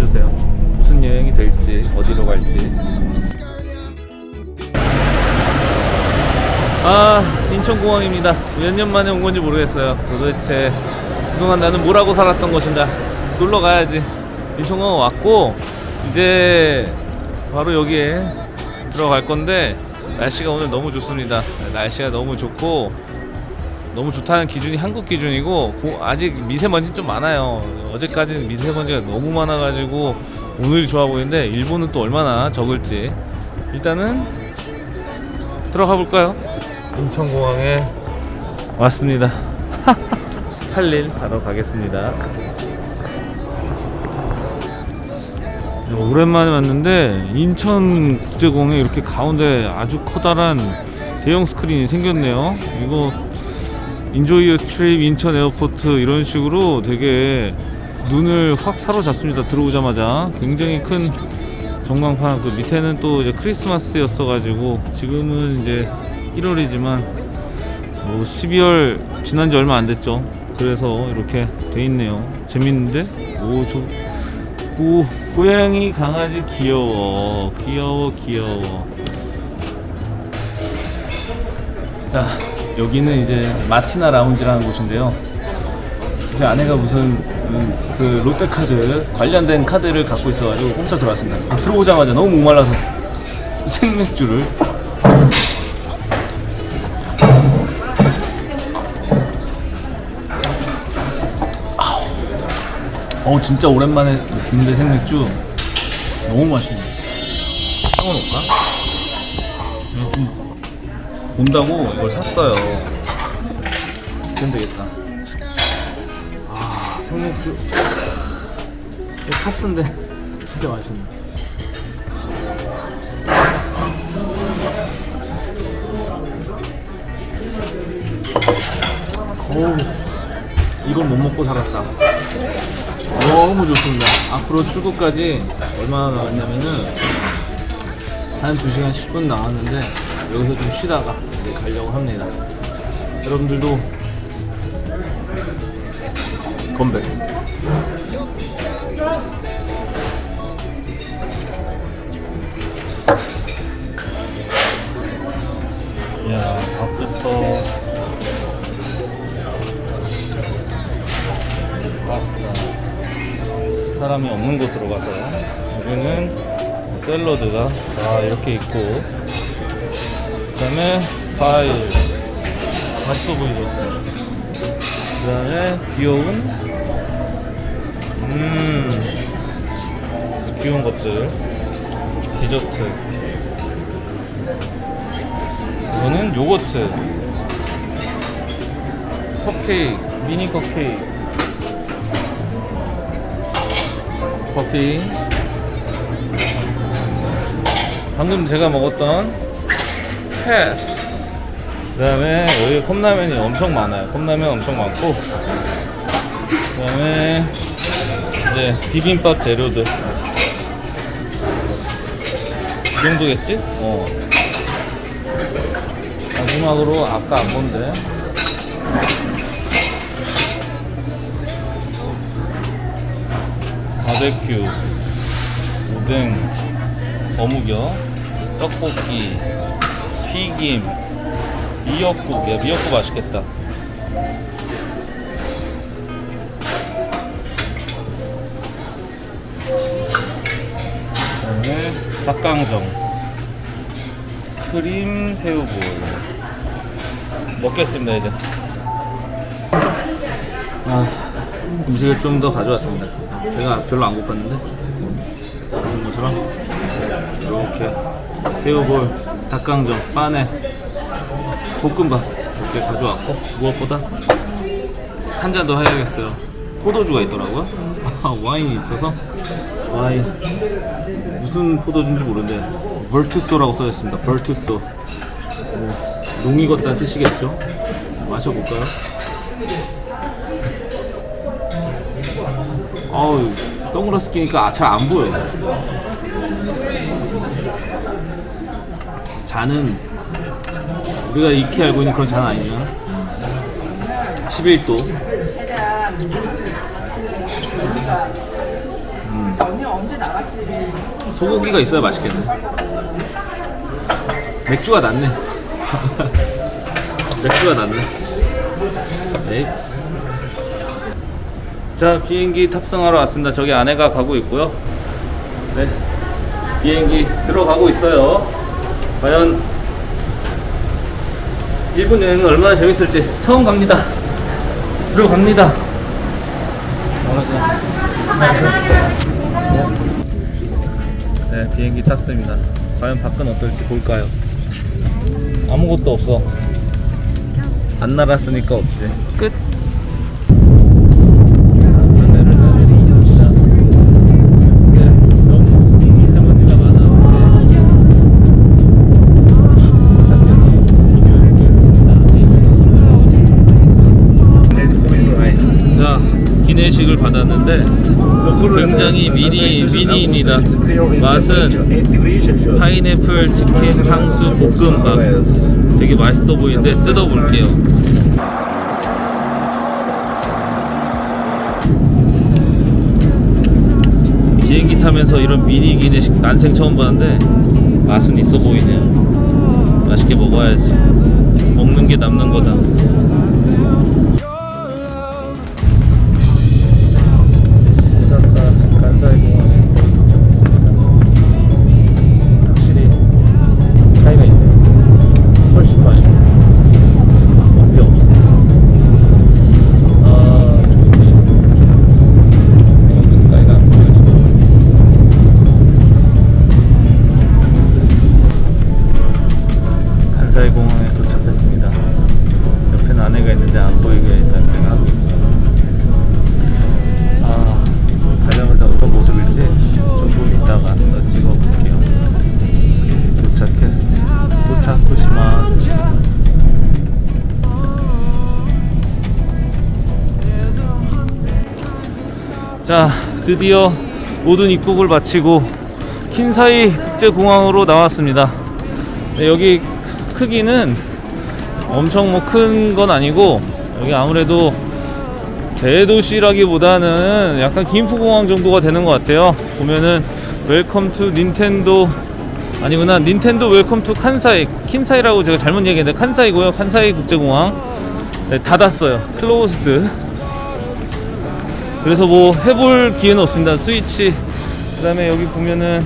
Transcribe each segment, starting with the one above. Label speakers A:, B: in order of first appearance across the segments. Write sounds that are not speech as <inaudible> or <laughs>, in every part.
A: 봐주세요. 무슨 여행이 될지 어디로 갈지. 아 인천공항입니다. 몇 년 만에 온 건지 모르겠어요. 도대체 그동안 나는 뭐라고 살았던 것인가. 놀러 가야지. 인천공항 왔고 이제 바로 여기에 들어갈 건데 날씨가 오늘 너무 좋습니다. 날씨가 너무 좋고 너무 좋다는 기준이 한국 기준이고 고- 아직 미세먼지 좀 많아요 어제까지는 미세먼지가 너무 많아가지고 오늘이 좋아 보이는데 일본은 또 얼마나 적을지 일단은 들어가 볼까요? 인천공항에 왔습니다. <laughs> 할 일 바로 가겠습니다. 오랜만에 왔는데 인천국제공항에 이렇게 가운데 아주 커다란 대형 스크린이 생겼네요. 이거 Enjoy Trip 인천 Airport 이런 식으로 되게 눈을 확 사로잡습니다. 들어오자마자 굉장히 큰 전광판 그 밑에는 또 이제 크리스마스였어 가지고 지금은 이제 1월이지만 뭐 12월 지난 지 얼마 안 됐죠. 그래서 이렇게 돼 있네요. 재밌는데? 오, 저, 오, 고양이 강아지 귀여워. 귀여워, 귀여워. 자, 여기는 이제 마티나 라운지라는 곳인데요. 제 아내가 무슨 음, 그 롯데카드 관련된 카드를 갖고 있어가지고 공짜 들어왔습니다. 들어오자마자 너무 목말라서 <laughs> 생맥주를 어 진짜 오랜만에 군대 생맥주 너무 맛있네. 사워놓을까? 본다고 이걸 샀어요. 그럼 되겠다. 아 생맥주 이거 카스인데 진짜 맛있네. 오 이걸 못 먹고 살았다. 너무 좋습니다. 앞으로 출국까지 얼마나 나왔냐면은 한 2시간 10분 나왔는데 여기서 좀 쉬다가 가려고 합니다. 여러분들도 건배. 야, 밥부터. 사람이 없는 곳으로 가서 여기는 샐러드가 다 이렇게 있고 그 다음에 과일 맛있어 보이죠 그 다음에 귀여운 음 귀여운 것들. 디저트. 이거는 요거트. 컵케이크 미니 컵케이크. 커피. 방금 제가 먹었던 패스 그 다음에 여기 컵라면이 엄청 많아요. 컵라면 엄청 많고 그 다음에 이제 비빔밥 재료들. 이 정도겠지? 어. 마지막으로 아까 안 본데. 바베큐, 오뎅, 어묵이요, 떡볶이, 튀김, 미역국. 야, 미역국 맛있겠다. 그다음에 닭강정, 크림 새우볼. 먹겠습니다 이제. 아, 음식을 좀 더 가져왔습니다. 제가 별로 안 고팠는데 보신 것처럼 이렇게 새우볼, 닭강정, 빠네, 볶음밥 이렇게 가져왔고 무엇보다 한 잔 더 해야겠어요. 포도주가 있더라고요. <laughs> 와인이 있어서 와인 무슨 포도주인지 모르는데 벌투소라고 써있습니다. 벌투소 뭐 농이 걷다는 뜻이겠죠. 마셔볼까요? 어우 선글라스 끼니까 잘 안 보여 잔은 우리가 익히 알고 있는 그런 잔 아니잖아 11도
B: 언니 언제 나갔지?
A: 소고기가 있어야 맛있겠네 맥주가 낫네 <laughs> 맥주가 낫네. 에이. 자 비행기 탑승하러 왔습니다. 저기 아내가 가고 있고요. 네 비행기 들어가고 있어요. 과연 일본 여행은 얼마나 재밌을지 처음 갑니다. 들어갑니다. 네 비행기 탔습니다. 과연 밖은 어떨지 볼까요? 아무것도 없어. 안 날았으니까 없지. 기내식을 받았는데 굉장히 미니 미니입니다. 맛은 파인애플 치킨 탕수 볶음밥. 되게 맛있어 보이는데 뜯어볼게요. 비행기 타면서 이런 미니 기내식 난생 처음 봤는데 맛은 있어 보이네요. 맛있게 먹어야지. 먹는 게 남는 거다. 자, 드디어 모든 입국을 마치고 킨사이 국제공항으로 나왔습니다. 네, 여기 크기는 엄청 뭐 큰 건 아니고 여기 아무래도 대도시라기보다는 약간 김포공항 정도가 되는 것 같아요. 보면은 Welcome to 닌텐도 아니구나 닌텐도 Welcome to 칸사이 킨사이라고 제가 잘못 얘기했는데 칸사이고요. 칸사이 국제공항 네, 닫았어요. Closed. 그래서 뭐 해볼 기회는 없습니다. 스위치 그 다음에 여기 보면은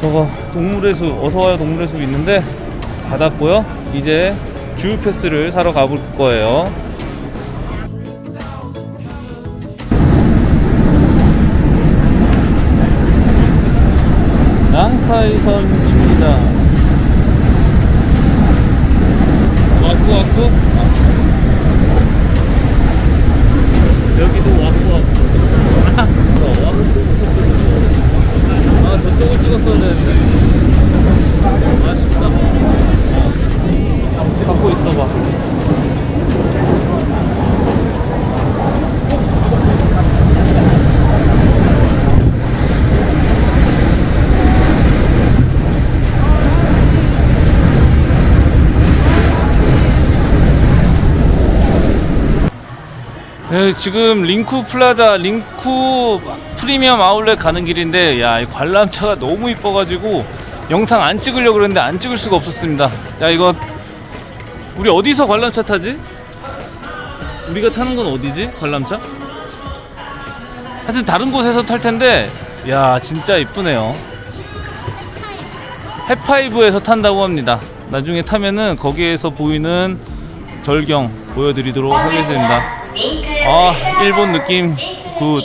A: 저거 동물의 숲 어서와요 동물의 숲 있는데 닫았고요. 이제 주 패스를 사러 가볼 거예요. 난카이선 네, 지금 링쿠 플라자 링쿠 프리미엄 아울렛 가는 길인데 야, 이 관람차가 너무 이뻐가지고 영상 안 찍으려고 그랬는데 안 찍을 수가 없었습니다. 야, 이거 우리 어디서 관람차 타지? 우리가 타는 건 어디지? 관람차? 하여튼 다른 곳에서 탈 텐데 야, 진짜 이쁘네요. 헵파이브에서 탄다고 합니다. 나중에 타면은 거기에서 보이는 절경 보여드리도록 하겠습니다. 아 일본 느낌 good.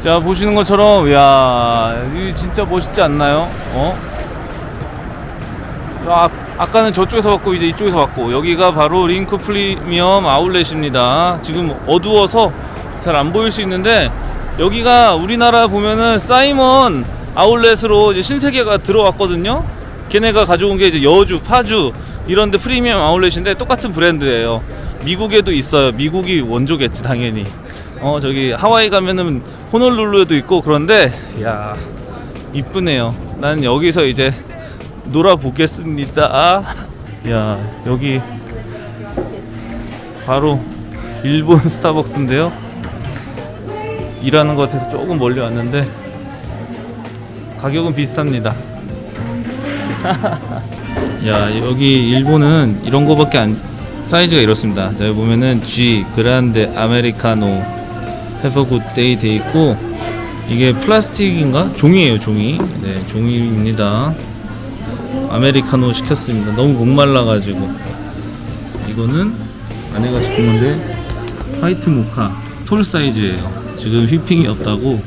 A: 자 보시는 것처럼 야이 진짜 멋있지 않나요? 어? 아, 아까는 저쪽에서 봤고 이제 이쪽에서 봤고 여기가 바로 링쿠 프리미엄 아울렛입니다. 지금 어두워서 잘 안 보일 수 있는데 여기가 우리나라 보면은 사이먼 아울렛으로 이제 신세계가 들어왔거든요. 걔네가 가져온 게 이제 여주, 파주 이런데 프리미엄 아울렛인데 똑같은 브랜드예요. 미국에도 있어요. 미국이 원조겠지 당연히. 어 저기 하와이 가면은 호놀룰루에도 있고 그런데 야 이쁘네요. 난 여기서 이제 놀아 보겠습니다. 야 여기 바로 일본 <laughs> 스타벅스인데요. 일하는 것 같아서 조금 멀리 왔는데 가격은 비슷합니다. <laughs> 야 여기 일본은 이런 거밖에 안 사이즈가 이렇습니다. 자 여기 보면은 G 그란데 아메리카노 Have a good day 돼 있고 이게 플라스틱인가 종이에요 종이. 네 종이입니다. 아메리카노 시켰습니다. 너무 목말라가지고 이거는 아내가 시킨 건데 화이트 모카 톨 사이즈예요. 지금 휘핑이 없다고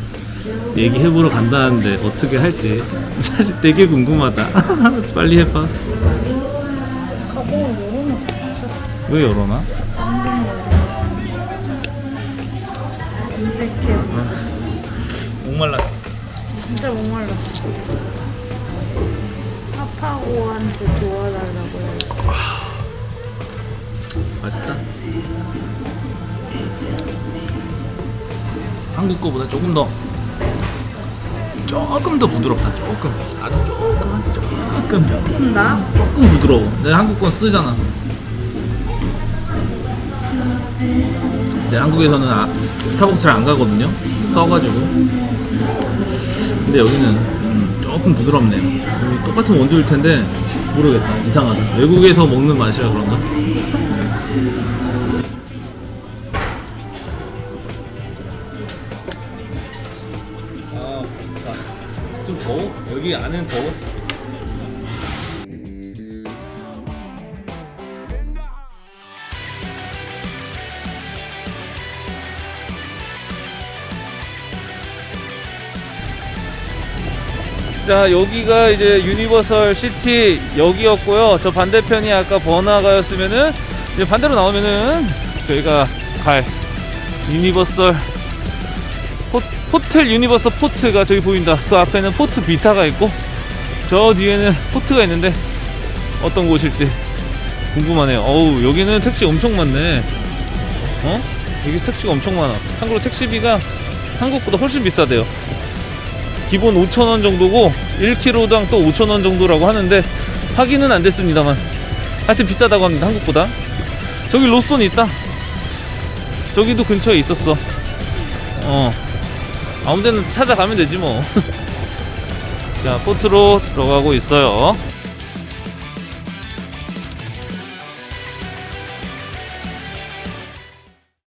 A: 얘기해보러 간다는데 어떻게 할지 <laughs> 사실 되게 궁금하다. <laughs> 빨리 해봐. 왜 열어놔? 목말랐어.
C: 진짜 목말라. 파파고한테 도와달라고 해.
A: 맛있다. 한국 거보다 조금 더 조금 더 부드럽다. 조금 아주 조금 아주 조금
C: 나?
A: 조금 부드러워. 내가 한국 건 쓰잖아. 이제 한국에서는 아, 스타벅스를 안 가거든요. 써가지고. 근데 여기는 음, 조금 부드럽네요. 음, 똑같은 원두일 텐데 모르겠다. 이상하다. 외국에서 먹는 맛이라 그런가? 아. 좀 더워? 여기 안은 더워? 자 여기가 이제 유니버설 시티 여기였고요. 저 반대편이 아까 번화가였으면은 이제 반대로 나오면은 저희가 갈 유니버설 호, 호텔 유니버설 포트가 저기 보인다. 그 앞에는 포트 비타가 있고 저 뒤에는 포트가 있는데 어떤 곳일지 궁금하네요. 어우 여기는 택시 엄청 많네. 어? 여기 택시가 엄청 많아. 참고로 택시비가 한국보다 훨씬 비싸대요 기본 5,000원 정도고 1km당 또 5,000원 정도라고 하는데 확인은 안 됐습니다만. 하여튼 비싸다고 합니다 한국보다. 저기 로손 있다. 저기도 근처에 있었어. 어. 아무 데나 찾아가면 되지 뭐. <laughs> 자 포트로 들어가고 있어요